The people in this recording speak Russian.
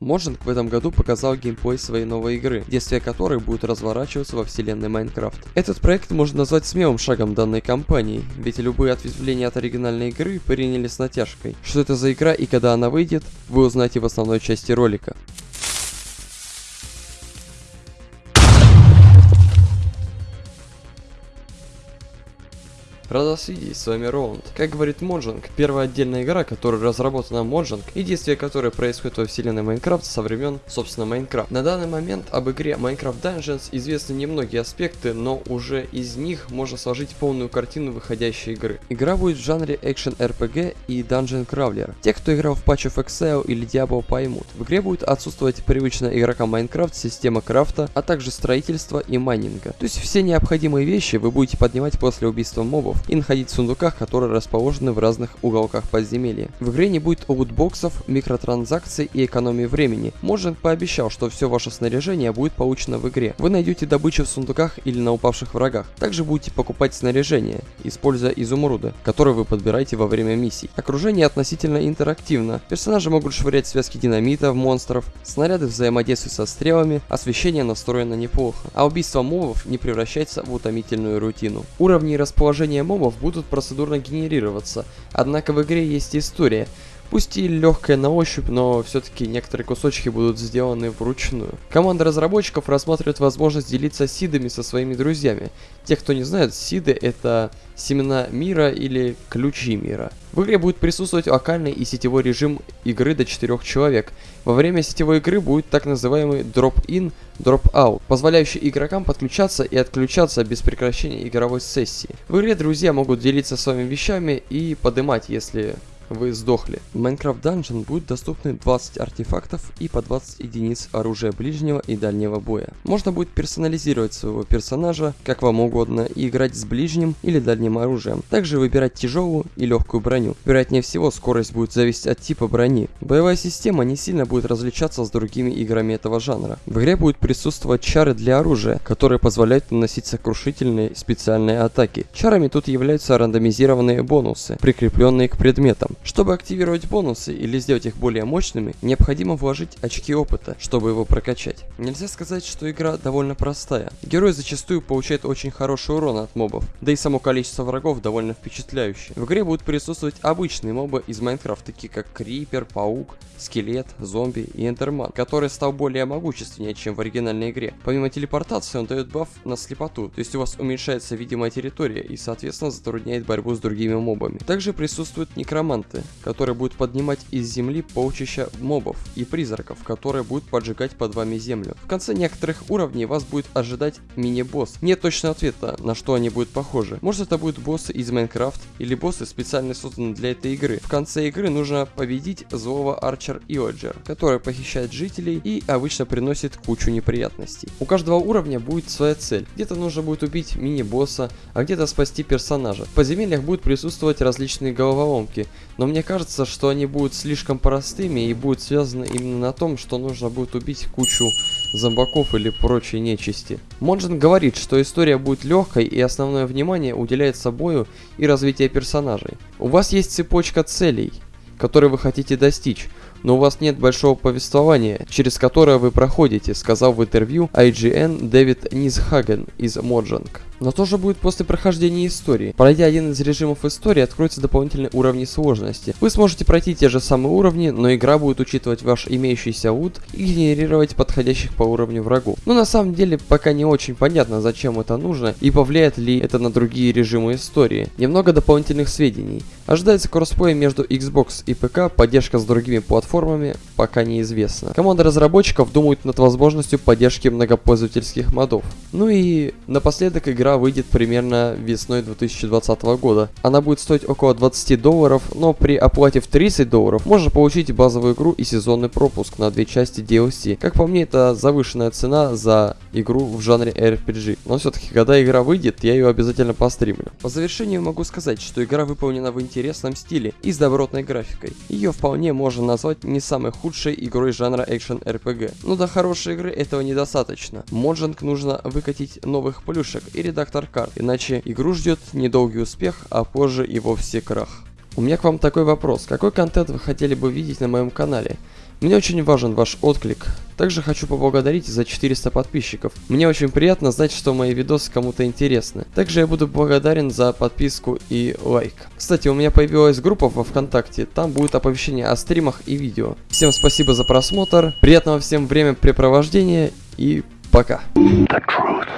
Mojang в этом году показал геймплей своей новой игры, действие которой будет разворачиваться во вселенной Minecraft. Этот проект можно назвать смелым шагом данной компании, ведь любые ответвления от оригинальной игры приняли с натяжкой. Что это за игра и когда она выйдет, вы узнаете в основной части ролика. Рад вас видеть, с вами Роланд. Как говорит Mojang, первая отдельная игра, которая разработана Mojang и действие которой происходит во вселенной Minecraft со времен, собственно, Minecraft. На данный момент об игре Minecraft Dungeons известны немногие аспекты, но уже из них можно сложить полную картину выходящей игры. Игра будет в жанре Action RPG и Dungeon Crawler. Те, кто играл в Patch of Exile или Diablo поймут. В игре будет отсутствовать привычная игрокам Майнкрафт система крафта, а также строительства и майнинга. То есть все необходимые вещи вы будете поднимать после убийства мобов мобов и находить в сундуках, которые расположены в разных уголках подземелья. В игре не будет лутбоксов, микротранзакций и экономии времени. Можен пообещал, что все ваше снаряжение будет получено в игре. Вы найдете добычу в сундуках или на упавших врагах. Также будете покупать снаряжение, используя изумруды, которые вы подбираете во время миссий. Окружение относительно интерактивно. Персонажи могут швырять связки динамита в монстров, снаряды взаимодействуют со стрелами, освещение настроено неплохо, а убийство мобов не превращается в утомительную рутину. Уровни и расположение мобов будут процедурно генерироваться, однако в игре есть история, Пусть и легкая на ощупь, но все-таки некоторые кусочки будут сделаны вручную. Команда разработчиков рассматривает возможность делиться сидами со своими друзьями. Те, кто не знает, сиды это семена мира или ключи мира. В игре будет присутствовать локальный и сетевой режим игры до 4 человек. Во время сетевой игры будет так называемый drop-in, drop-out, позволяющий игрокам подключаться и отключаться без прекращения игровой сессии. В игре друзья могут делиться своими вещами и подымать, если вы сдохли. В Minecraft Dungeon будет доступны 20 артефактов и по 20 единиц оружия ближнего и дальнего боя. Можно будет персонализировать своего персонажа как вам угодно и играть с ближним или дальним оружием. Также выбирать тяжелую и легкую броню. Вероятнее всего скорость будет зависеть от типа брони. Боевая система не сильно будет различаться с другими играми этого жанра. В игре будет присутствовать чары для оружия, которые позволяют наносить сокрушительные специальные атаки. Чарами тут являются рандомизированные бонусы, прикрепленные к предметам. Чтобы активировать бонусы или сделать их более мощными, необходимо вложить очки опыта, чтобы его прокачать. Нельзя сказать, что игра довольно простая. Герой зачастую получает очень хороший урон от мобов, да и само количество врагов довольно впечатляющее. В игре будут присутствовать обычные мобы из Майнкрафта, такие как Крипер, Паук, Скелет, Зомби и Эндерман, который стал более могущественнее, чем в оригинальной игре. Помимо телепортации он дает баф на слепоту, то есть у вас уменьшается видимая территория и соответственно затрудняет борьбу с другими мобами. Также присутствует некромант, гиганты, которые будут поднимать из земли полчища мобов и призраков, которые будут поджигать под вами землю. В конце некоторых уровней вас будет ожидать мини-босс. Нет точного ответа, на что они будут похожи. Может это будут боссы из Майнкрафт или боссы специально созданы для этой игры. В конце игры нужно победить злого Арчер Иоджер, который похищает жителей и обычно приносит кучу неприятностей. У каждого уровня будет своя цель. Где-то нужно будет убить мини-босса, а где-то спасти персонажа. В подземельях будут присутствовать различные головоломки, но мне кажется, что они будут слишком простыми и будут связаны именно на том, что нужно будет убить кучу зомбаков или прочей нечисти. Монжин говорит, что история будет легкой и основное внимание уделяется бою и развитию персонажей. У вас есть цепочка целей, которые вы хотите достичь, но у вас нет большого повествования, через которое вы проходите, сказал в интервью IGN Дэвид Низхаген из Mojang. Но то же будет после прохождения истории. Пройдя один из режимов истории, откроются дополнительные уровни сложности. Вы сможете пройти те же самые уровни, но игра будет учитывать ваш имеющийся лут и генерировать подходящих по уровню врагов. Но на самом деле пока не очень понятно, зачем это нужно и повлияет ли это на другие режимы истории. Немного дополнительных сведений. Ожидается кроссплей между Xbox и ПК, поддержка с другими платформами пока неизвестна. Команда разработчиков думает над возможностью поддержки многопользовательских модов. Ну и напоследок игра выйдет примерно весной 2020 года. Она будет стоить около 20 долларов, но при оплате в 30 долларов можно получить базовую игру и сезонный пропуск на две части DLC. Как по мне, это завышенная цена за игру в жанре RPG. Но все-таки, когда игра выйдет, я ее обязательно постримлю. По завершению могу сказать, что игра выполнена в интересном стиле и с добротной графикой. Ее вполне можно назвать не самой худшей игрой жанра Action RPG. Но до хорошей игры этого недостаточно. Моджанг нужно выкатить новых плюшек и редактор карт, иначе игру ждет недолгий успех, а позже и вовсе крах. У меня к вам такой вопрос. Какой контент вы хотели бы видеть на моем канале? Мне очень важен ваш отклик. Также хочу поблагодарить за 400 подписчиков. Мне очень приятно знать, что мои видосы кому-то интересны. Также я буду благодарен за подписку и лайк. Кстати, у меня появилась группа во Вконтакте, там будет оповещение о стримах и видео. Всем спасибо за просмотр, приятного всем времяпрепровождения и пока. The truth.